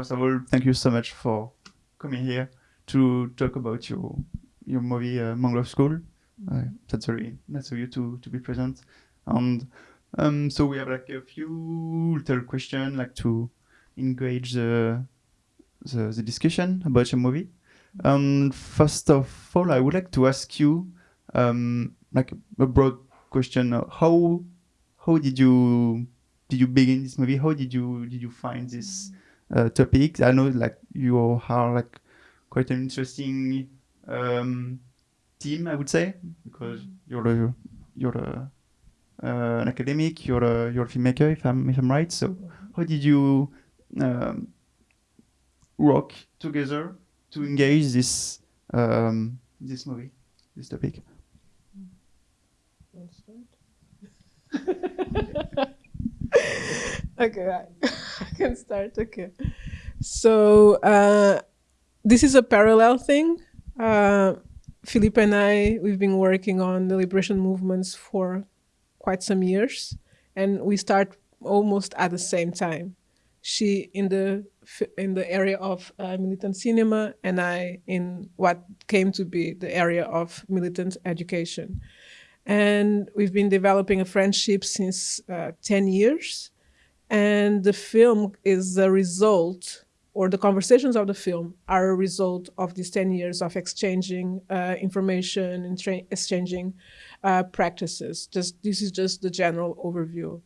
first of all, thank you so much for coming here to talk about your your movie uh, Mangrove School. Uh, that's very nice of you to to be present. And um, so we have like a few little questions, like to engage the the, the discussion about your movie. Um, first of all, I would like to ask you, um, like a broad question: How how did you did you begin this movie? How did you did you find this uh, topic? I know like you are like quite an interesting um, team, I would say, because you're a, you're a, uh, an academic, you're a you're a filmmaker, if I'm if I'm right. So how did you um, work together to engage this um, this movie, this topic? okay, I, I, can start. Okay, so uh, this is a parallel thing. Uh, Filipa and I, we've been working on the liberation movements for quite some years, and we start almost at the same time. She in the in the area of uh, militant cinema, and I in what came to be the area of militant education. And we've been developing a friendship since uh, 10 years. And the film is the result, or the conversations of the film are a result of these 10 years of exchanging uh, information and exchanging uh, practices. Just This is just the general overview.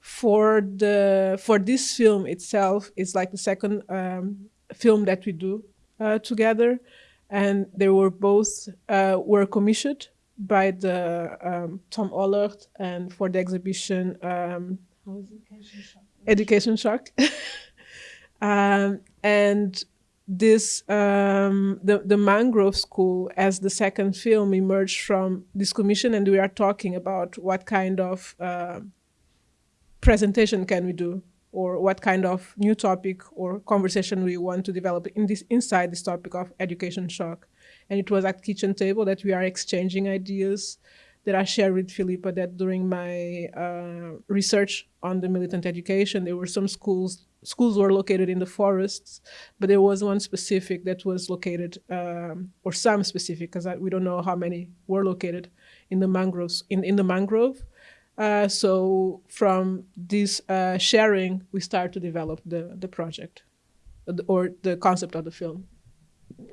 For, the, for this film itself, it's like the second um, film that we do uh, together. And they were both uh, were commissioned by the um, Tom Holert and for the exhibition um, Education Shock. Education Shock. um, and this um, the the Mangrove School as the second film emerged from this commission, and we are talking about what kind of uh, presentation can we do, or what kind of new topic or conversation we want to develop in this inside this topic of education shock. And it was at kitchen table that we are exchanging ideas that I shared with Filipa that during my uh, research on the militant education, there were some schools, schools were located in the forests, but there was one specific that was located, um, or some specific, because we don't know how many were located in the mangroves, in, in the mangrove. Uh, so from this uh, sharing, we start to develop the, the project or the concept of the film.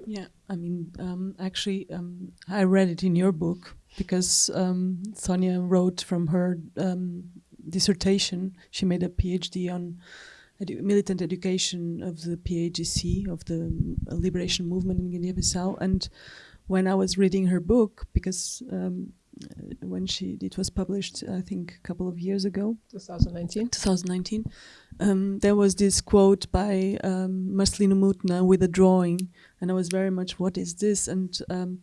Yeah, I mean, um, actually, um, I read it in your book because um, Sonia wrote from her um, dissertation. She made a PhD on edu militant education of the PAIGC, of the liberation movement in Guinea-Bissau. And when I was reading her book, because um, when she it was published, I think a couple of years ago, 2019. 2019. Um, there was this quote by um, Marcelino Mutna with a drawing, and I was very much, what is this? And um,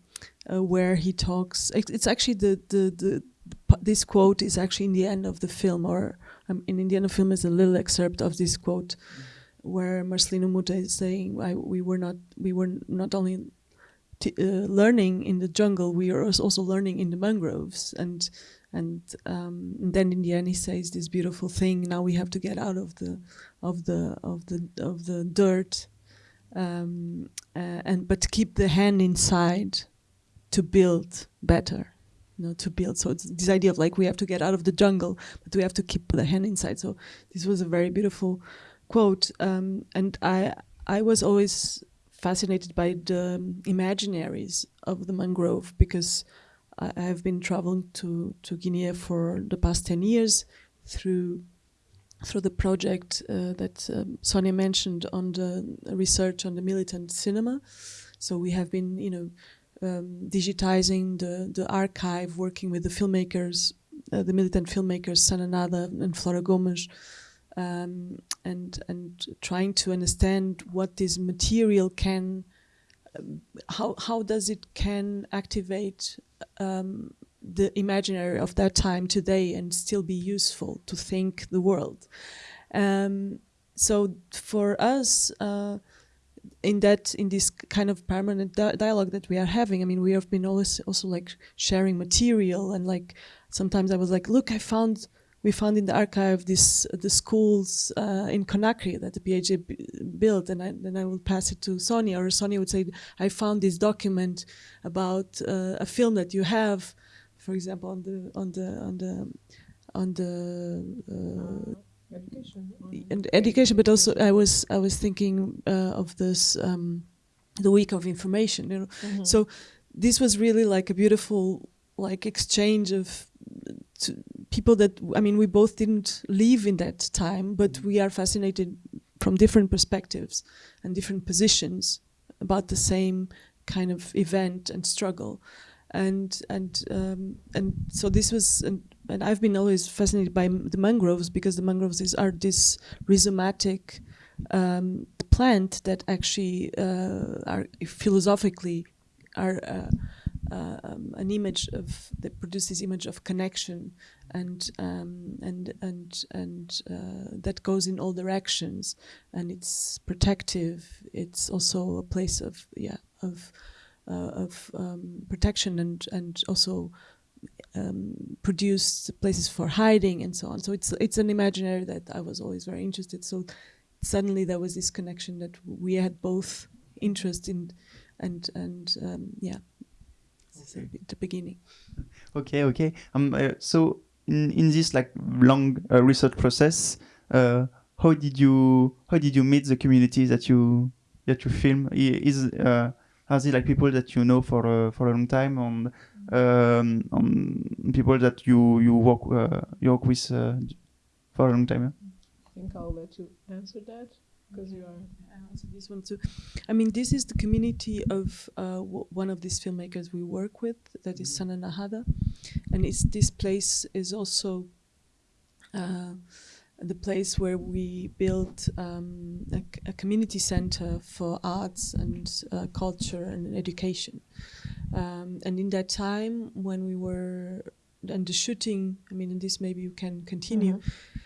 uh, where he talks, it's actually the, the, the, this quote is actually in the end of the film, or um, in the end of the film is a little excerpt of this quote, where Marcelino Mutna is saying, we were not, we were not only uh, learning in the jungle, we are also learning in the mangroves. And and, um, and then in the end he says this beautiful thing. Now we have to get out of the of the of the of the dirt, um, uh, and but keep the hand inside to build better. You know, to build. So it's this idea of like we have to get out of the jungle, but we have to keep the hand inside. So this was a very beautiful quote, um, and I I was always fascinated by the imaginaries of the mangrove because I, have been traveling to, to Guinea for the past 10 years through through the project uh, that um, Sonia mentioned on the research on the militant cinema. So we have been, you know, um, digitizing the, the archive, working with the filmmakers, uh, the militant filmmakers, Sana na N'Hada and Flora Gomes, um, and, and trying to understand what this material can how how does it can activate um, the imaginary of that time today and still be useful to think the world. Um, so for us, uh, in that in this kind of permanent di dialogue that we are having, I mean, we have been always also like sharing material and like sometimes I was like, look, I found we found in the archive this the schools uh, in Conakry that the PAJ built, and I, then I will pass it to Sonia, or Sonia would say, "I found this document about uh, a film that you have, for example, on the on the on the on the." Uh, education, and education, but also I was I was thinking uh, of this um, the week of information. You know, mm -hmm. so this was really like a beautiful like exchange of people that I mean we both didn't live in that time, but we are fascinated from different perspectives and different positions about the same kind of event and struggle, and and um, and so this was and, and I've been always fascinated by the mangroves because the mangroves is, are this rhizomatic um, plant that actually uh, are philosophically are. Uh, uh, um, an image of that produces image of connection and um, and and and uh, that goes in all directions and it's protective it's also a place of yeah of of um, protection and and also um, produce places for hiding and so on so it's it's an imaginary that I was always very interested so suddenly there was this connection that we had both interest in and and um, yeah okay. the beginning. Okay, okay. Um, uh, so in in this like long uh, research process, uh, how did you how did you meet the community that you that you film? Is uh, are they like people that you know for uh, for a long time, and um, on people that you you work uh, you work with uh, for a long time? Yeah? I think I'll let you answer that because you are. I answer this one too. I mean, this is the community of uh, one of these filmmakers we work with. That is Sana na N'Hada, and it's this place is also. The place where we built um, a, a, community center for arts and uh, culture and education. Um, and in that time, when we were and the shooting, I mean, and this maybe you can continue. Mm -hmm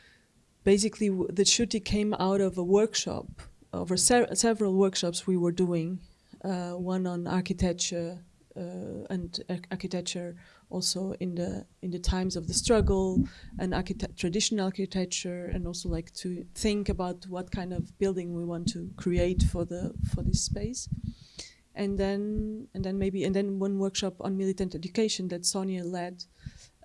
basically the shooting came out of a workshop, over several workshops we were doing, uh, one on architecture uh, and architecture also in the in the times of the struggle and traditional architecture and also like to think about what kind of building we want to create for the for this space and then and then maybe and then one workshop on militant education that Sonia led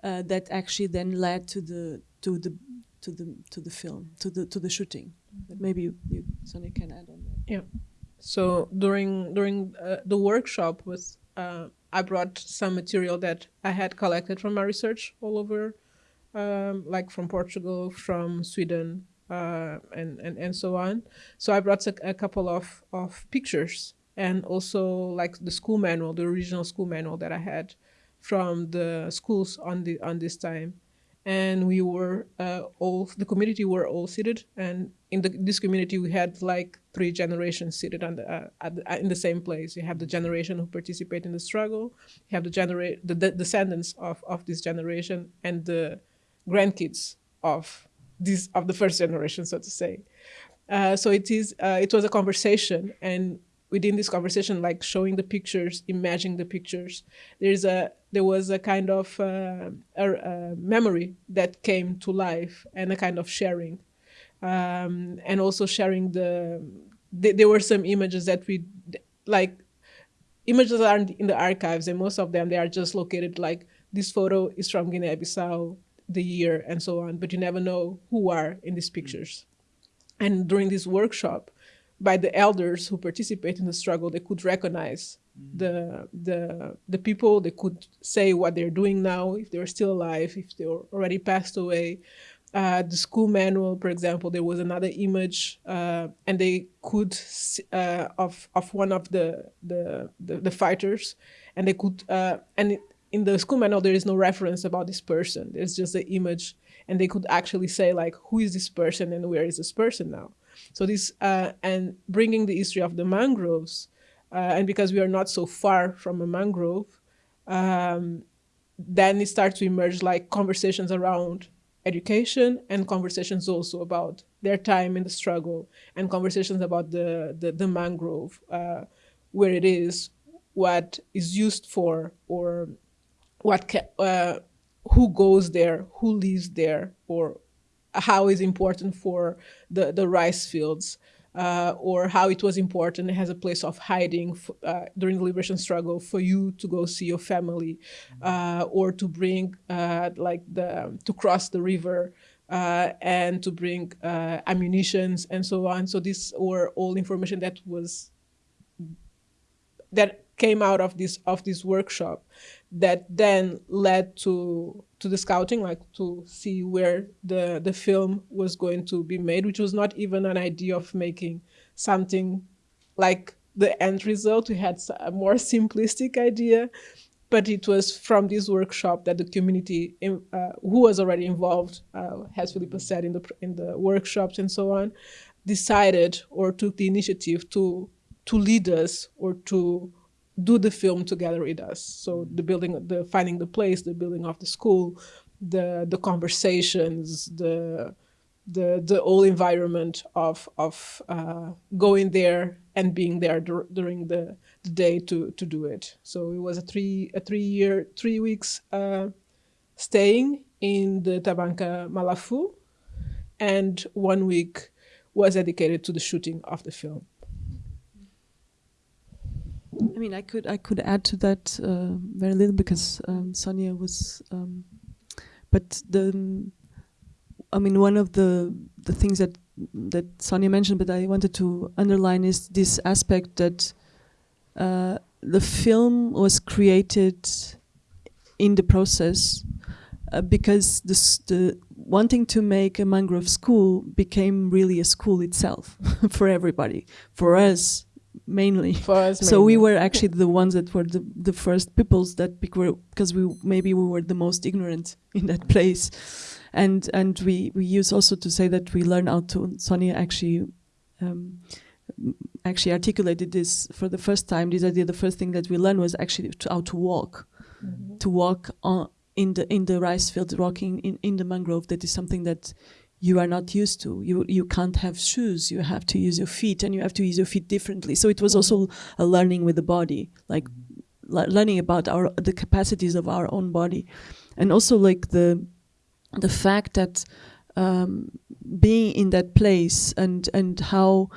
uh, that actually then led to the to the to the to the film to the to the shooting. But maybe you, you Sonia can add on that. Yeah. So during during uh, the workshop was uh, I brought some material that I had collected from my research all over, um, like from Portugal, from Sweden, uh, and, and and so on. So I brought a, a, couple of of pictures and also like the school manual, the original school manual that I had from the schools on the on this time and we were uh, all the community were all seated and in the, this community we had like three generations seated on the, uh, the, uh, in the same place. You have the generation who participate in the struggle you have the generate the, the, descendants of, of this generation and the grandkids of this of the first generation so to say. Uh, so it is uh, it was a conversation and within this conversation, like showing the pictures, imagining the pictures, there's a there was a kind of uh, a, a memory that came to life and a kind of sharing, um, and also sharing the. Th there were some images that we like images aren't in the archives and most of them they are just located like this photo is from Guinea-Bissau, the year and so on, but you never know who are in these pictures. And during this workshop, by the elders who participate in the struggle, they could recognize mm. the, the, the people, they could say what they're doing now, if they're still alive, if they're already passed away. Uh, the school manual, for example, there was another image, uh, and they could uh, of of one of the the the, the fighters, and they could uh, and in the school manual there is no reference about this person. There's just the image, and they could actually say like, who is this person and where is this person now? So this, uh, and bringing the history of the mangroves, uh, and because we are not so far from a mangrove, um, then it starts to emerge like conversations around education and conversations also about their time in the struggle and conversations about the, the, the mangrove, uh, where it is, what is used for, or what uh, who goes there, who lives there, or how is important for the, the rice fields. Uh, or how it was important as a place of hiding uh, during the liberation struggle for you to go see your family, uh, or to bring uh, like the to cross the river uh, and to bring uh, ammunitions and so on. So these were all information that was that came out of this of this workshop that then led to to the scouting like to see where the the film was going to be made which was not even an idea of making something like the end result. We had a more simplistic idea but it was from this workshop that the community in, uh, who was already involved uh, as Filipa said in the in the workshops and so on decided or took the initiative to to lead us or to do the film together with us. So the building, the finding the place, the building of the school, the the conversations, the the the whole environment of of uh, going there and being there dur during the, the day to to do it. So it was a three a three year three weeks uh, staying in the Tabanka Malafu, and one week was dedicated to the shooting of the film. I mean, I could I could add to that uh, very little because um, Sonia was, um, but the, I mean, one of the the things that that Sonia mentioned, but I wanted to underline is this aspect that uh, the film was created in the process uh, because this, the wanting to make a mangrove school became really a school itself for everybody, for us mainly. For us, So we were actually the ones that were the, the first peoples that because we maybe we were the most ignorant in that place, and and we we use also to say that we learn how to. Sonia actually. Um, actually articulated this for the first time this idea the first thing that we learned was actually to, how to walk to walk on in the in the rice field walking in, in the mangrove that is something that you are not used to. You you can't have shoes. You have to use your feet, and you have to use your feet differently. So it was also a learning with the body, like le- learning about our the capacities of our own body, and also like the the fact that um, being in that place and and how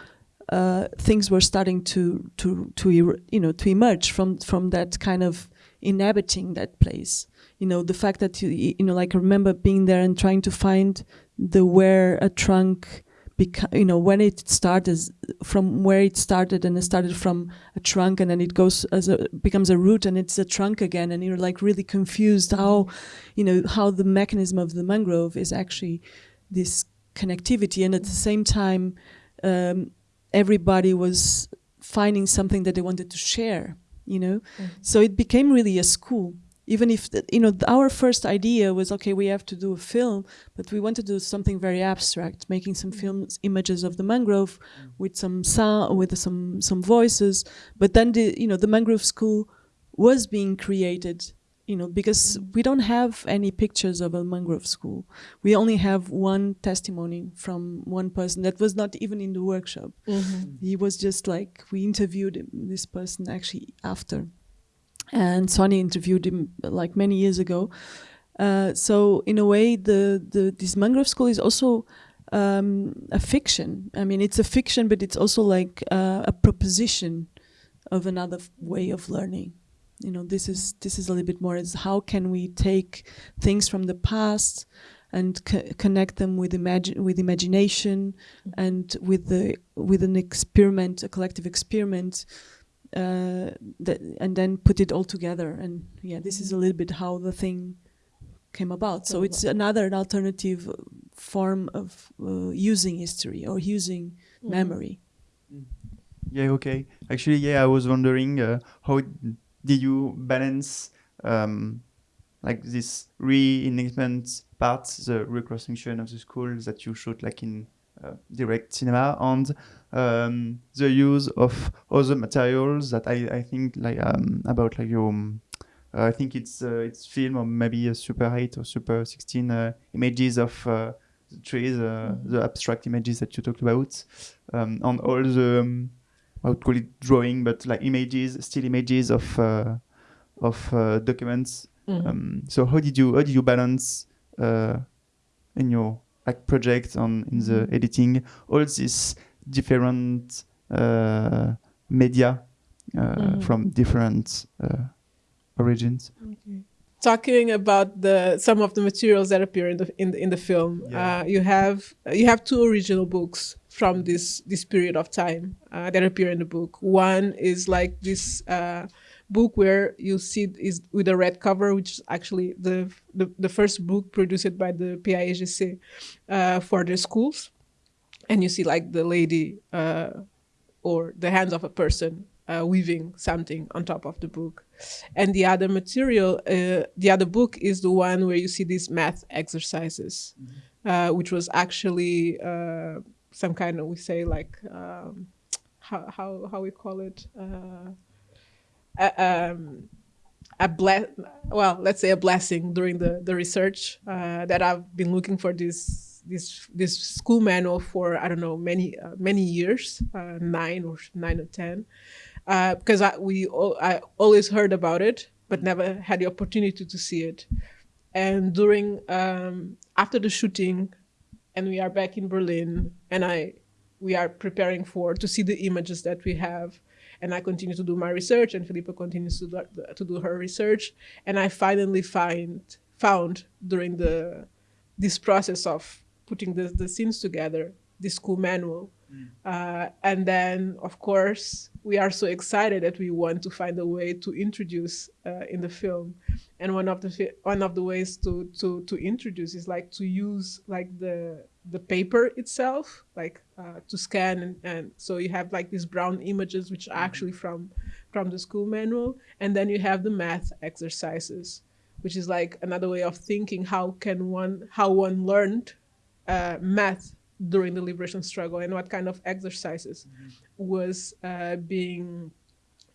uh, things were starting to to to er- you know to emerge from from that kind of inhabiting that place. You know the fact that you you know like I remember being there and trying to find the where a trunk beca- you know when it started from where it started and it started from a trunk and then it goes as a becomes a root and it's a trunk again and you're like really confused how you know how the mechanism of the mangrove is actually this connectivity. And at the same time um, everybody was finding something that they wanted to share you know? So it became really a school even if the, you know our first idea was okay we have to do a film but we wanted to do something very abstract making some mm. films images of the mangrove mm. with some sound with some some voices. But then the you know the mangrove school was being created you know because mm. we don't have any pictures of a mangrove school. We only have one testimony from one person that was not even in the workshop. Mm-hmm. He was just like we interviewed him, this person actually after and Sonny interviewed him like many years ago. Uh, so in a way, the, the this mangrove school is also um, a fiction. I mean, it's a fiction, but it's also like uh, a proposition of another way of learning. You know, this is this is a little bit more. Is how can we take things from the past and co- connect them with imagine with imagination and with the with an experiment, a collective experiment uh, that, and then put it all together. And yeah, this is a little bit how the thing came about. So it's another an alternative uh, form of uh, using history or using memory. Yeah, okay. Actually, yeah, I was wondering uh, how did you balance um, like this reenactment part, the reconstruction of the school that you shot like in direct cinema, and um, the use of other materials that I, I think like um, about like your um, uh, I think it's uh, it's film or maybe a Super 8 or Super 16 uh, images of uh, the trees, uh, the abstract images that you talked about, um, and all the um, I would call it drawing, but like images, still images of uh, of uh, documents. Mhm. Um, so how did you how did you balance uh, in your like project on in the Mm-hmm. editing all these different uh, media uh, Mhm. from different uh, origins? Okay. Talking about the some of the materials that appear in the in the, in the film, Yeah. uh, you have you have two original books from this this period of time uh, that appear in the book. One is like this uh, book where you see is with a red cover, which is actually the the, the first book produced by the PAIGC uh, for the schools, and you see like the lady uh, or the hands of a person uh, weaving something on top of the book. And the other material, uh, the other book is the one where you see these math exercises, uh, which was actually uh, some kind of, we say like, um, how, how, how we call it? A, um, a ble- well, let's say a blessing during the, the research uh, that I've been looking for this this this school manual for I don't know many uh, many years, uh, nine or nine or ten, uh, because I we I always heard about it but never had the opportunity to see it. And during um, after the shooting, and we are back in Berlin, and I we are preparing for to see the images that we have. And I continue to do my research, and Filipa continues to do, to do her research. And I finally find found during the this process of putting the, the scenes together, the school manual. Uh, and then, of course, we are so excited that we want to find a way to introduce uh, in the film. And one of the one of the ways to, to, to introduce is like to use like the the paper itself, like uh, to scan and, and so you have like these brown images which are actually from from the school manual, and then you have the math exercises, which is like another way of thinking how can one how one learned uh, math during the liberation struggle and what kind of exercises was uh, being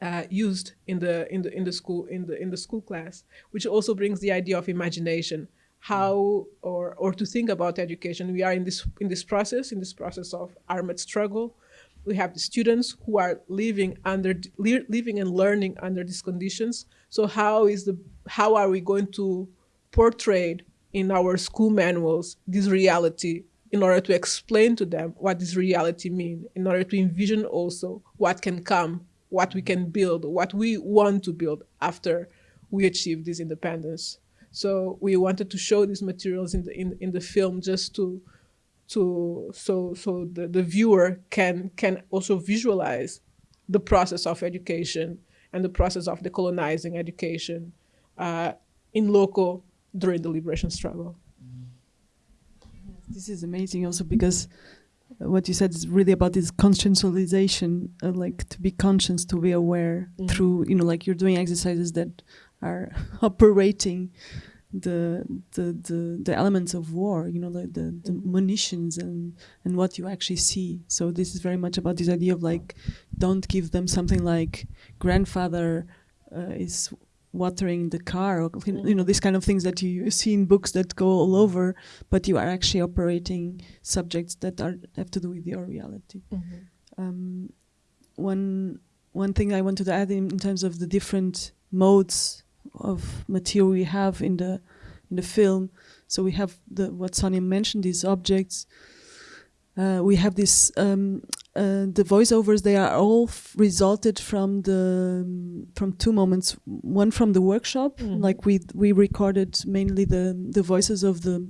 uh, used in the in the in the school in the in the school class, which also brings the idea of imagination, how or or to think about education. We are in this in this process in this process of armed struggle. We have the students who are living under living and learning under these conditions. So how is the how are we going to portray in our school manuals this reality in order to explain to them what this reality mean in order to envision also what can come what we can build what we want to build after we achieve this independence so we wanted to show these materials in the in, in the film just to to so so the, the viewer can can also visualize the process of education and the process of decolonizing education uh, in local during the liberation struggle This is amazing also because what you said is really about this conscientialization, uh, like to be conscious, to be aware Mhm. through, you know, like you're doing exercises that are operating the the the, the elements of war, you know, like the, the munitions and and what you actually see. So this is very much about this idea of like, don't give them something like grandfather uh, is watering the car or you know these kind of things that you see in books that go all over but you are actually operating subjects that are have to do with your reality. Um, one one thing I wanted to add in, in terms of the different modes of material we have in the in the film. So we have the what Sonia mentioned, these objects. Uh, we have this um, uh, the voiceovers. They are all f- resulted from the um, from two moments. One from the workshop, Mhm. like we we recorded mainly the the voices of the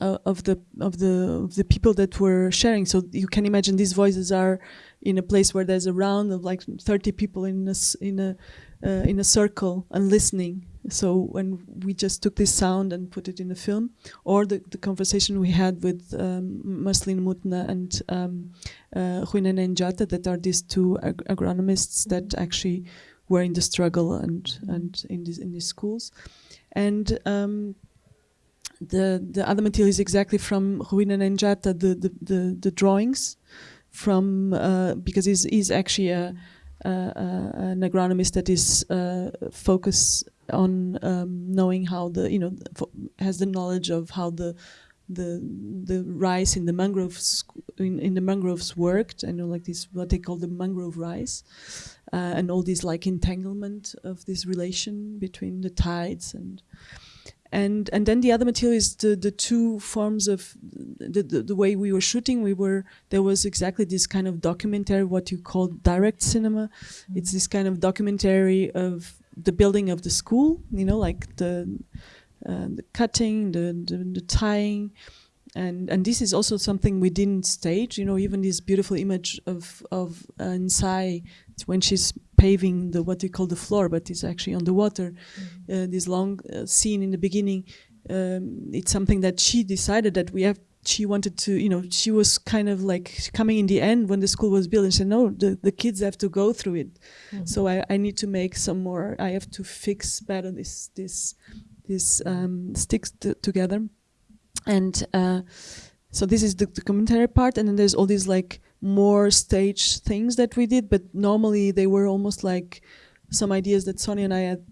uh, of the of the of the people that were sharing. So you can imagine these voices are in a place where there's a round of like 30 people in a in a uh, in a circle and listening. So when we just took this sound and put it in the film, or the, the conversation we had with um, Marcelino Mutna and um, uh, Njata, that are these two ag- agronomists that actually were in the struggle and and in these in these schools, and. Um, the the other material is exactly from Ruina Nenjata, the, the, the, the drawings from uh, because he's, he's actually a, a, a, an agronomist that is uh, focused on um, knowing how the you know has the knowledge of how the the the rice in the mangroves in, in the mangroves worked. I know like this what they call the mangrove rice, uh, and all this like entanglement of this relation between the tides and and and then the other material is the the two forms of the, the, the way we were shooting. We were there was exactly this kind of documentary what you call direct cinema. Mm-hmm. it's this kind of documentary of the building of the school you know like the uh, the cutting the, the, the tying. And and this is also something we didn't stage you know even this beautiful image of of uh, Nsai when she's paving the what we call the floor but it's actually on the water mm-hmm. uh, this long uh, scene in the beginning um, it's something that she decided that we have she wanted to you know she was kind of like coming in the end when the school was built and said no the, the kids have to go through it mm-hmm. so I, I need to make some more i have to fix better this this this um, sticks together and uh, so this is the, the, commentary part and then there's all these like more stage things that we did but normally they were almost like some ideas that sonia and i had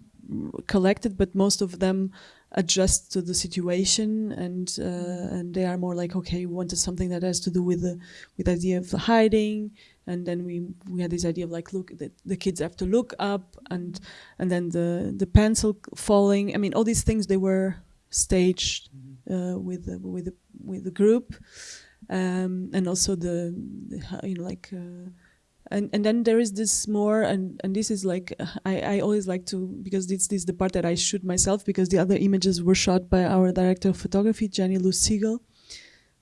collected but most of them adjust to the situation and uh, and they are more like okay we wanted something that has to do with the with the idea of hiding. And then we we had this idea of like look the, the kids have to look up and and then the the pencil falling. I mean all these things they were staged uh, with the, with the, with the group, um, and also the, the, you know like. Uh, and and then there is this more and and this is like I, I always like to because this, this is the part that I shoot myself because the other images were shot by our director of photography Jenny Lou Ziegel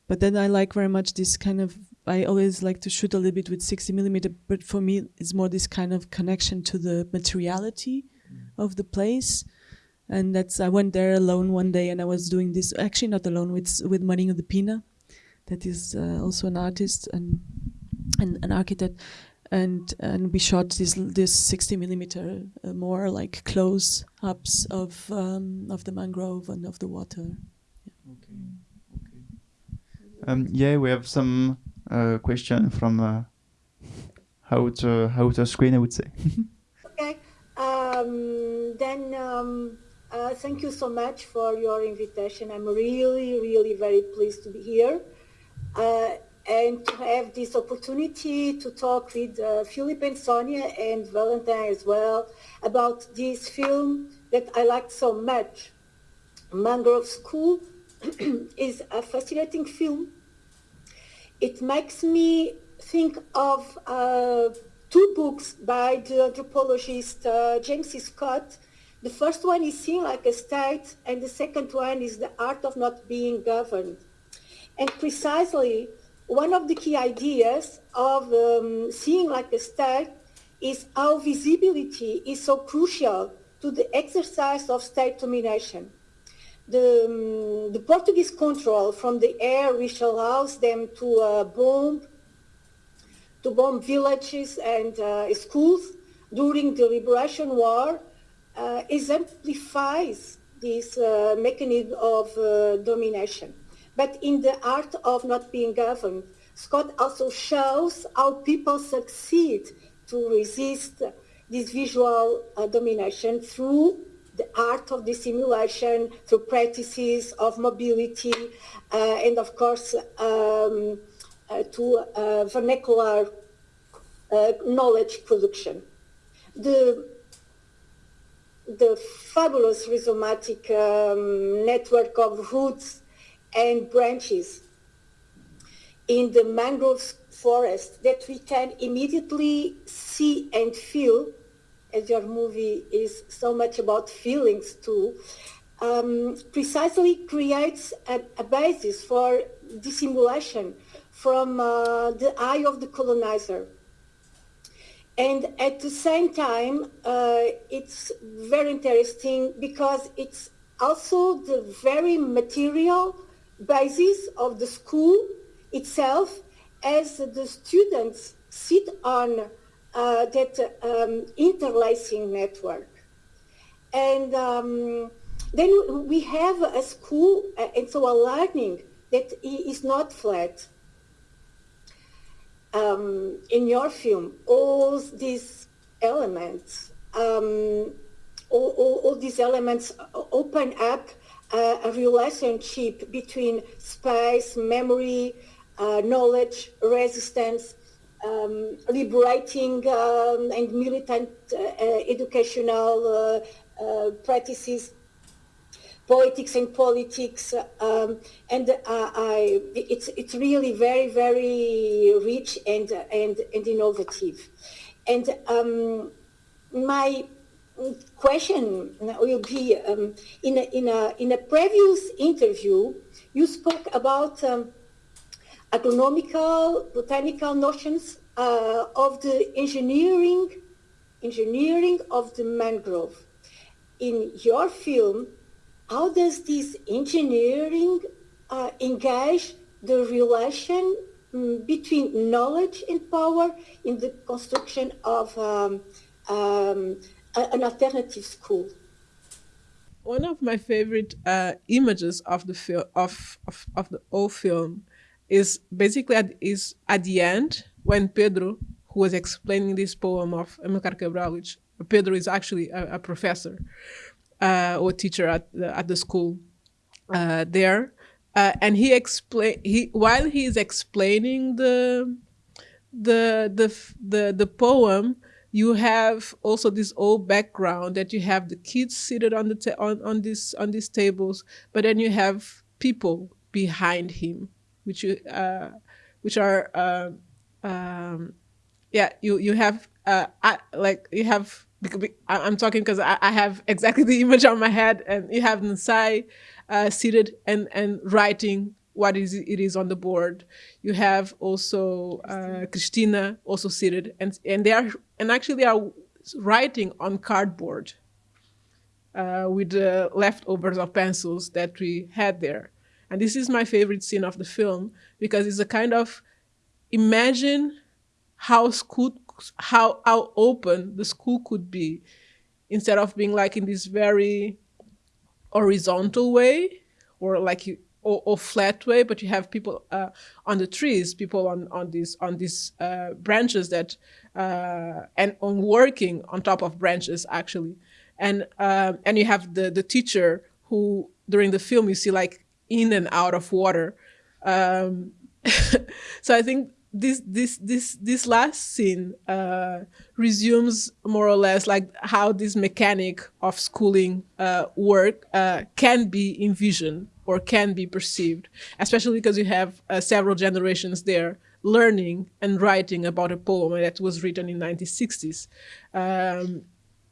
but then I like very much this kind of I always like to shoot a little bit with 60 millimeter but for me it's more this kind of connection to the materiality mm. of the place and that's I went there alone one day and I was doing this actually not alone with with Marinho de Pina that is uh, also an artist and, and an architect and and we shot this this 60 millimeter uh, more like close ups of um, of the mangrove and of the water yeah. okay okay um, yeah we have some uh, question from uh, how to how to screen I would say okay um, then um uh, thank you so much for your invitation. I'm really, really very pleased to be here uh, and to have this opportunity to talk with uh, Filipa and Sonia and Valentine as well about this film that I liked so much. Mangrove School is a fascinating film. It makes me think of uh, two books by the anthropologist uh, James C. Scott the first one is seeing like a state, and the second one is the art of not being governed. And precisely one of the key ideas of um, seeing like a state is how visibility is so crucial to the exercise of state domination. The, um, the Portuguese control from the air which allows them to uh, bomb to bomb villages and uh, schools during the Liberation War uh, exemplifies this uh, mechanism of uh, domination. But in the art of not being governed, Scott also shows how people succeed to resist this visual uh, domination through the art of dissimulation, through practices of mobility, uh, and of course um, uh, to vernacular knowledge production. The the fabulous rhizomatic um, network of roots and branches in the mangrove forest that we can immediately see and feel, as your movie is so much about feelings too, um, precisely creates a, a, basis for dissimulation from uh, the eye of the colonizer. And at the same time, uh, it's very interesting because it's also the very material basis of the school itself as the students sit on uh, that um, interlacing network. And um, then we have a school uh, and so a learning that is not flat um, in your film, all these elements, um, all, all, all, these elements open up uh, a relationship between space, memory, uh, knowledge, resistance, um, liberating um, and militant uh, educational uh, practices politics and politics, um, and uh, I, it's it's really very very rich and and and innovative, and um, my question will be um, in a, in a in a previous interview you spoke about um, agronomical botanical notions uh, of the engineering engineering of the mangrove. In your film how does this engineering uh, engage the relation um, between knowledge and power in the construction of um, um, an alternative school? One of my favorite uh, images of the film of, of, of the whole film is basically at, is at the end when Pedro, who was explaining this poem of Amilcar Cabral, which Pedro is actually a, a professor, uh, or teacher at the, at the school uh, there, uh, and he explain he while he is explaining the the the the the poem. You have also this old background that you have the kids seated on the on on this on these tables, but then you have people behind him, which you uh, which are uh, um, yeah you you have uh, I, like you have I'm talking because I, I, have exactly the image on my head, and you have Nsai uh, seated and and writing what is it is on the board. You have also uh, Christina also seated, and and they are and actually are writing on cardboard uh, with the leftovers of pencils that we had there. And this is my favorite scene of the film because it's a kind of imagine how school how how open the school could be instead of being like in this very horizontal way or like you or, or flat way but you have people uh, on the trees people on on these on these uh, branches that uh, and on working on top of branches actually. And um, and you have the the teacher who during the film you see like in and out of water. Um, so i think this this this this last scene uh, resumes more or less like how this mechanic of schooling uh, work uh, can be envisioned or can be perceived, especially because you have uh, several generations there learning and writing about a poem that was written in 1960s, um,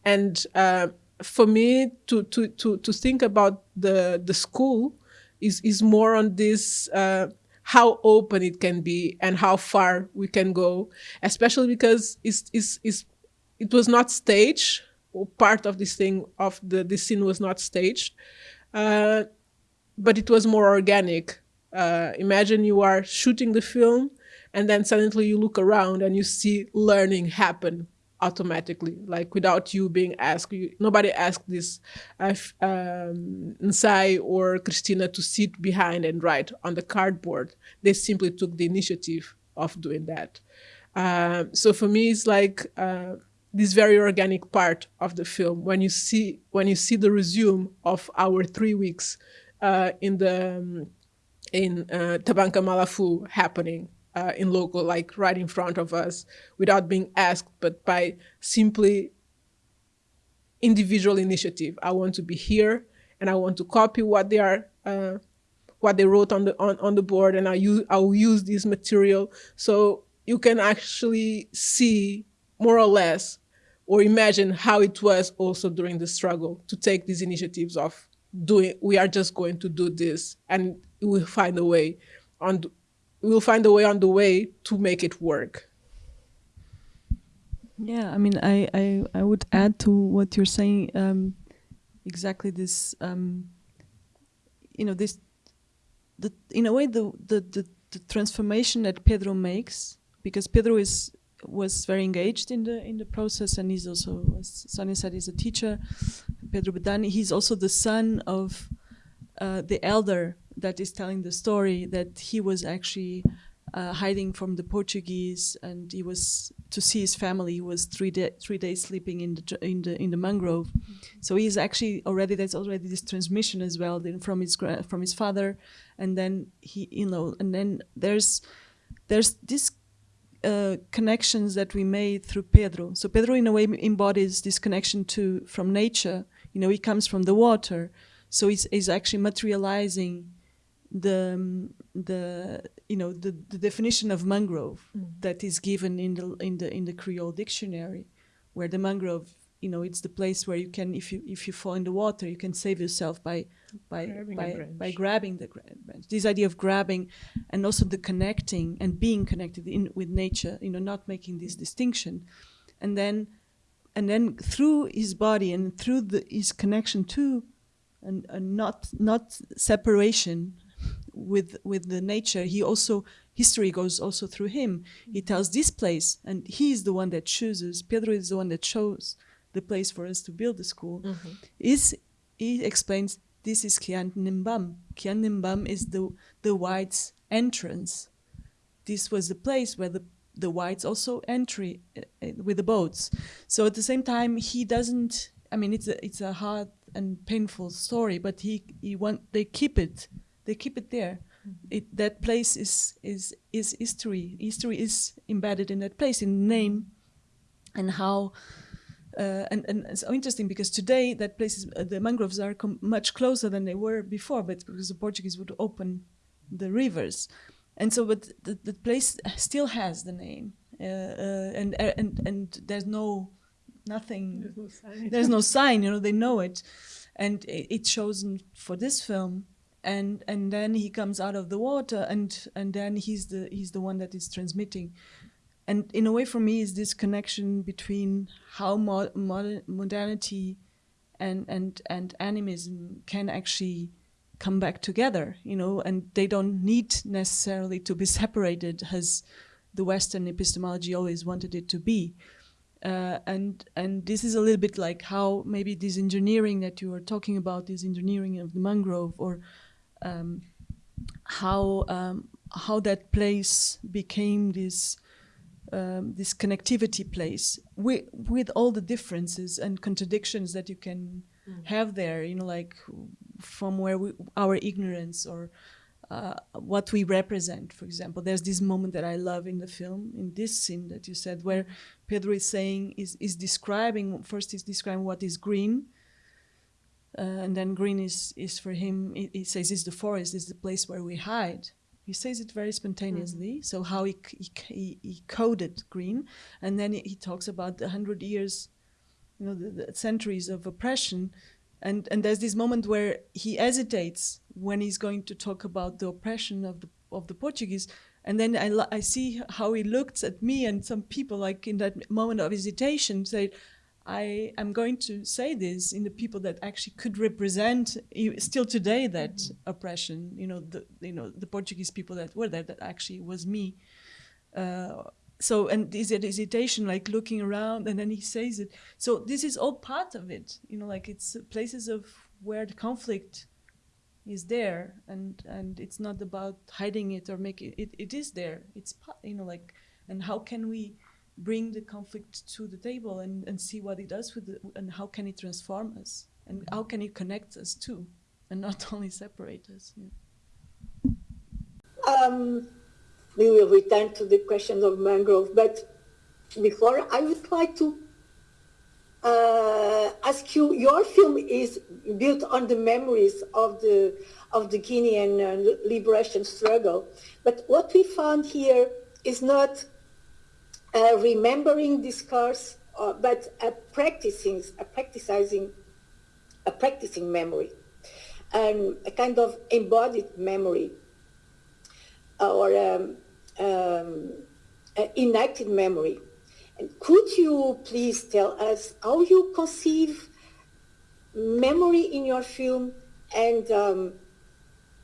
and uh, for me to to to to think about the the school is is more on this uh, how open it can be and how far we can go, especially because it's, it's, it's, it was not staged, part of this thing of the this scene was not staged, uh, but it was more organic. Uh, imagine you are shooting the film and then suddenly you look around and you see learning happen automatically, like without you being asked. You, nobody asked this uh, um, Nsai or Christina to sit behind and write on the cardboard. They simply took the initiative of doing that. Um, so for me, it's like uh, this very organic part of the film when you see when you see the resume of our three weeks uh, in the um, in uh, Tabanka Malafu happening uh, in local, like right in front of us, without being asked, but by simply individual initiative. I want to be here, and I want to copy what they are, uh, what they wrote on the on, on the board, and I use I will use this material so you can actually see more or less or imagine how it was also during the struggle to take these initiatives of doing we are just going to do this and we'll find a way on we'll find a way on the way to make it work. Yeah, I mean, I, I, I would add to what you're saying um, exactly this, um, you know, this, the, in a way, the, the, the, the, transformation that Pedro makes, because Pedro is was very engaged in the in the process, and he's also, as Sonia said, he's a teacher. Pedro Bedani, he's also the son of uh, the elder that is telling the story that he was actually uh, hiding from the Portuguese, and he was to see his family. He was three day, three days sleeping in the in the in the mangrove. Mm -hmm. So he's actually already there's already this transmission as well from his from his father, and then he you know and then there's there's this uh, connections that we made through Pedro. So Pedro, in a way, embodies this connection to from nature. You know, he comes from the water, so he's, he's actually materializing the um, the you know the, the definition of mangrove Mm. that is given in the in the in the Creole dictionary, where the mangrove you know it's the place where you can if you if you fall in the water you can save yourself by by Grabbing by, by grabbing the gra- branch. This idea of grabbing and also the connecting and being connected in with nature, you know, not making this distinction, and then and then through his body and through the, his connection to and, and not not separation with with the nature he also history goes also through him he tells this place and he is the one that chooses pedro is the one that chose the place for us to build the school is he explains this is Kian Nimbam. Kian Nimbam is the the whites entrance this was the place where the the whites also entry uh, with the boats. So at the same time, he doesn't. I mean, it's a it's a hard and painful story, but he he want they keep it. They keep it there. It that place is is is history. History is embedded in that place in name, and how. Uh, and, and it's so interesting because today that place is, uh, the mangroves are com- much closer than they were before, but because the Portuguese would open the rivers, and so but the, the place still has the name uh, uh, and and and there's no nothing There's no sign. there's no sign you know they know it and it, it's chosen for this film and and then he comes out of the water and and then he's the he's the one that is transmitting. And in a way for me is this connection between how mo- modern, modernity and and and animism can actually come back together you know and they don't need necessarily to be separated as the western epistemology always wanted it to be. Uh, and and this is a little bit like how maybe this engineering that you were talking about this engineering of the mangrove or um, how um, how that place became this um, this connectivity place with with all the differences and contradictions that you can have there you know like from where we, our ignorance or uh, what we represent for example. There's this moment that i love in the film in this scene that you said where pedro is saying is, is describing first he's describing what is green Uh, and then green is, is for him he, he says is the forest is the place where we hide. He says it very spontaneously. Mm. So how he, he, he, coded green and then he, he talks about the hundred years you know the, the centuries of oppression. And and there's this moment where he hesitates when he's going to talk about the oppression of the of the Portuguese. And then I, I see how he looks at me and some people like in that moment of hesitation say I am going to say this in the people that actually could represent still today that oppression you know the you know the Portuguese people that were there that actually was me. Uh, so and is it hesitation like looking around and then he says it. So this is all part of it you know like it's places of where the conflict is there and and it's not about hiding it or making it it is there. It's pa- you know like and how can we bring the conflict to the table and and see what it does with the, and how can it transform us and how can it connect us too and not only separate us yeah. Um, we will return to the question of mangrove, but before I would like to uh, ask you. Your film is built on the memories of the of the Guinean uh, liberation struggle, but what we found here is not uh, remembering discourse, uh, but a practicing, a practicing, a practicing memory, and a kind of embodied memory or um, um, uh, enacted memory. And could you please tell us how you conceive memory in your film and um,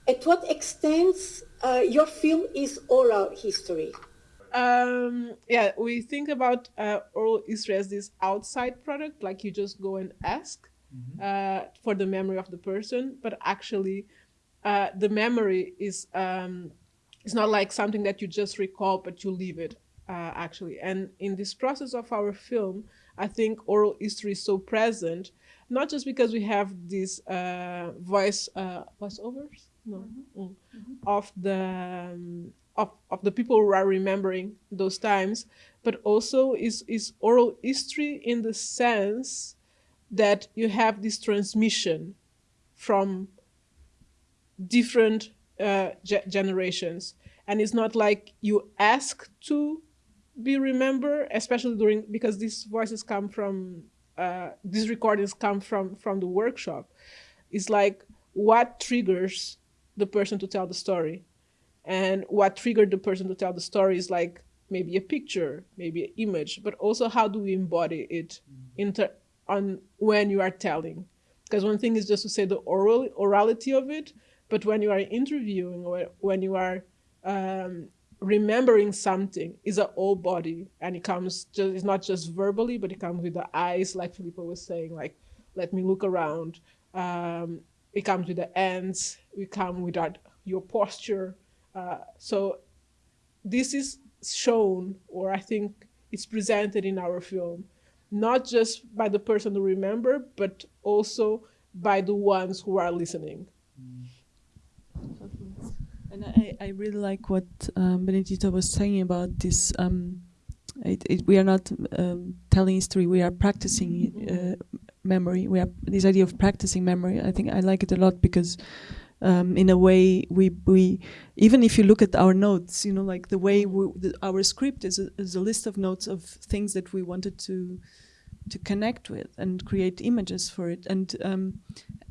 at what extent uh, your film is oral history? Um, yeah, we think about uh, oral history as this outside product, like you just go and ask uh, for the memory of the person, but actually, uh, the memory is um, it's not like something that you just recall, but you leave it uh, actually. And in this process of our film, I think oral history is so present, not just because we have these uh, voice uh, voiceovers, no, Mm. of the um, of, of the people who are remembering those times, but also is, is oral history in the sense that you have this transmission from different uh, ge- generations. And it's not like you ask to be remembered, especially during, because these voices come from, uh, these recordings come from, from the workshop. It's like what triggers the person to tell the story and what triggered the person to tell the story is like maybe a picture maybe an image but also how do we embody it inter- on when you are telling? Because one thing is just to say the oral orality of it but when you are interviewing or when you are um, remembering something is a whole body and it comes just it's not just verbally but it comes with the eyes like Filipa was saying like let me look around um, it comes with the hands we come with our, your posture uh, so this is shown or i think it's presented in our film not just by the person who remember but also by the ones who are listening And I, I really like what um, Benedita was saying about this. Um, it, it, we are not um, telling history; we are practicing uh, memory. We are this idea of practicing memory. I think I like it a lot because, um, in a way, we we even if you look at our notes, you know, like the way we, the, our script is a, is a list of notes of things that we wanted to to connect with and create images for it. And um,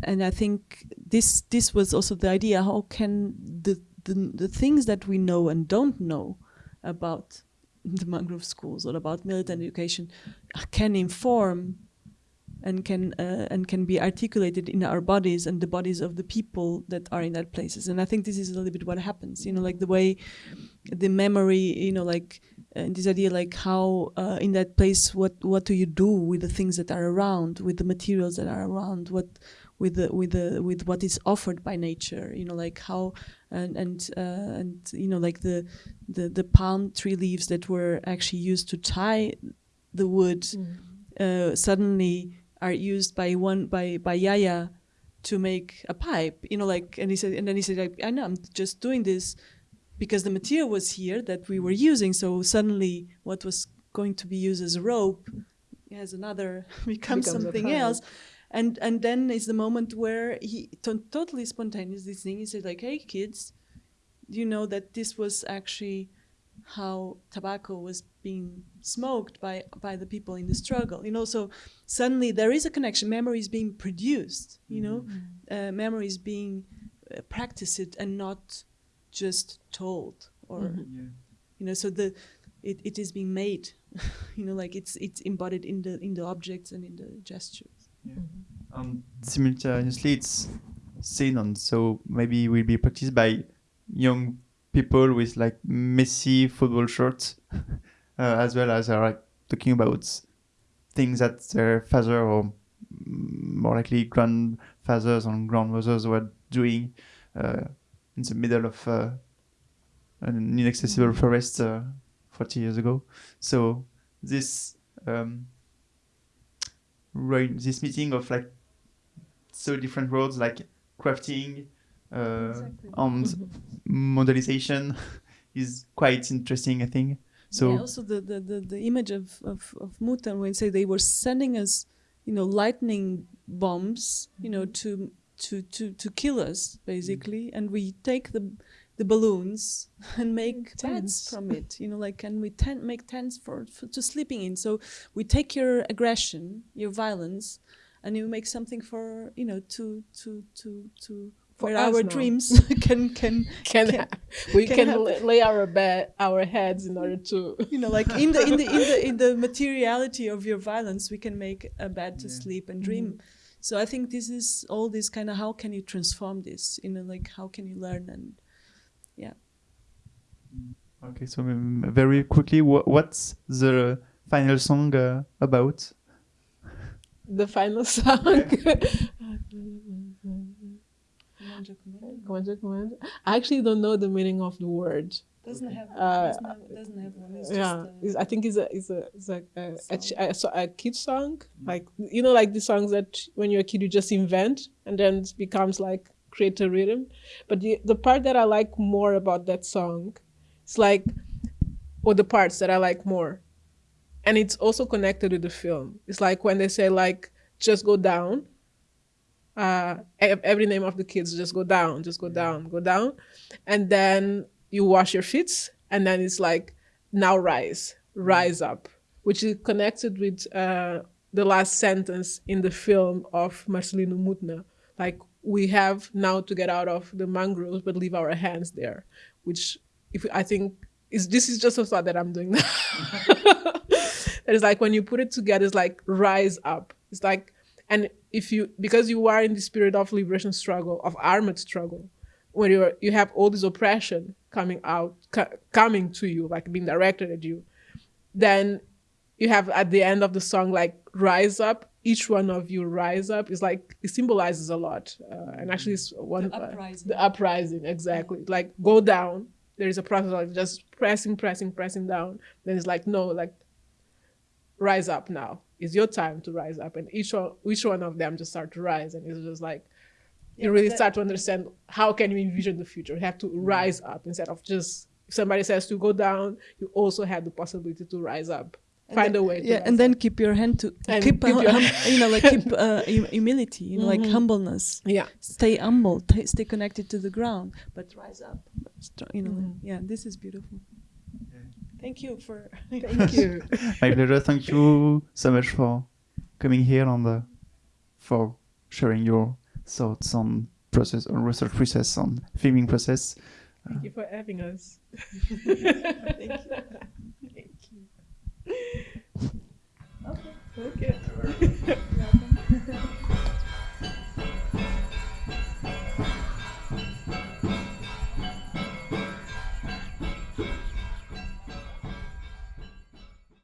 and I think this this was also the idea how can the, the the things that we know and don't know about the mangrove schools or about militant education can inform and can uh, and can be articulated in our bodies and the bodies of the people that are in that places. And i think this is a little bit what happens you know like the way the memory you know like uh, this idea like how uh, in that place what what do you do with the things that are around with the materials that are around what with the with the with what is offered by nature you know like how and and uh, and you know like the the the palm tree leaves that were actually used to tie the wood uh, suddenly are used by one by by Yaya to make a pipe. You know, like and he said, and then he said, like, I know I'm just doing this because the material was here that we were using. So suddenly, what was going to be used as a rope has another becomes, Becomes something else. And and then is the moment where he to- totally spontaneous this thing. He said like, "Hey kids, do you know that this was actually how tobacco was being smoked by by the people in the struggle you know so suddenly there is a connection. Memory is being produced you know? Uh, memory is being uh, practiced and not just told or you know so the it, it is being made you know like it's it's embodied in the in the objects and in the gestures. Yeah. and simultaneously it's seen on so maybe will be practiced by young people with like messy football shirts uh, as well as are like talking about things that their father or mm, more likely grandfathers and grandmothers were doing uh, in the middle of uh, an inaccessible forest uh, 40 years ago so this um, this meeting of like so different worlds like crafting uh, and modelization is quite interesting, I think. So yeah, also the, the, the, the image of, of, of Mutna when say they were sending us, you know, lightning bombs, you know, mm-hmm. to to, to, to kill us basically, mm. and we take the the balloons and make Tents. from it, you know, like and we tent make tents for, for to sleeping in. So we take your aggression, your violence, and you make something for you know to to to to For where our now. dreams can can can, Can- we can can, happen. lay our bed our heads in order to you know like in the in the in the in the materiality of your violence we can make a bed to sleep and dream so i think this is all this kind of how can you transform this you know like how can you learn and yeah okay, so um, very quickly, wha what's the final song uh, about? the final song. Commander, commander. I actually don't know the meaning of the word. doesn't have Uh, doesn't have, doesn't have one it's yeah, just, uh, it's, I think it's a it's a it's a a, a, a, a kid song. Like you know, like the songs that when you're a kid you just invent and then it becomes like create a rhythm. But the the part that I like more about that song It's like, or the parts that I like more. And it's also connected with the film. It's like when they say like, just go down. Uh, every name of the kids just go down, just go down, go down, and then you wash your feet, and then it's like, now rise, rise up, which is connected with uh, the last sentence in the film of Marcelino Mutna. Like we have now to get out of the mangroves, but leave our hands there, which if I think is this is just a thought that I'm doing now. that is like when you put it together, it's like rise up. It's like and if you because you are in the spirit of liberation struggle, of armored struggle, when you're you have all this oppression coming out co- coming to you, like being directed at you, then you have at the end of the song like rise up. Each one of you rise up. Is like it symbolizes a lot uh, and actually it's one The uh, the uprising exactly. Like go down. There is a process of just pressing pressing pressing down. Then it's like no like rise up now it's your time to rise up. And each one each one of them just start to rise. And it's just like you really start to understand how can you envision the future. You have to rise up instead of just if somebody says to go down you also have the possibility to rise up. Find a way yeah and then up. keep your hand to And keep, keep your- hum- you know like keep uh, hum- humility you know like humbleness. Yeah. Stay humble stay connected to the ground but rise up. You know Mm-hmm. yeah this is beautiful thank you for thank you. My pleasure. Thank you so much for coming here and uh, for sharing your thoughts on process, on research process, on filming process. thank you for having us. Thank you. Thank you. Okay okay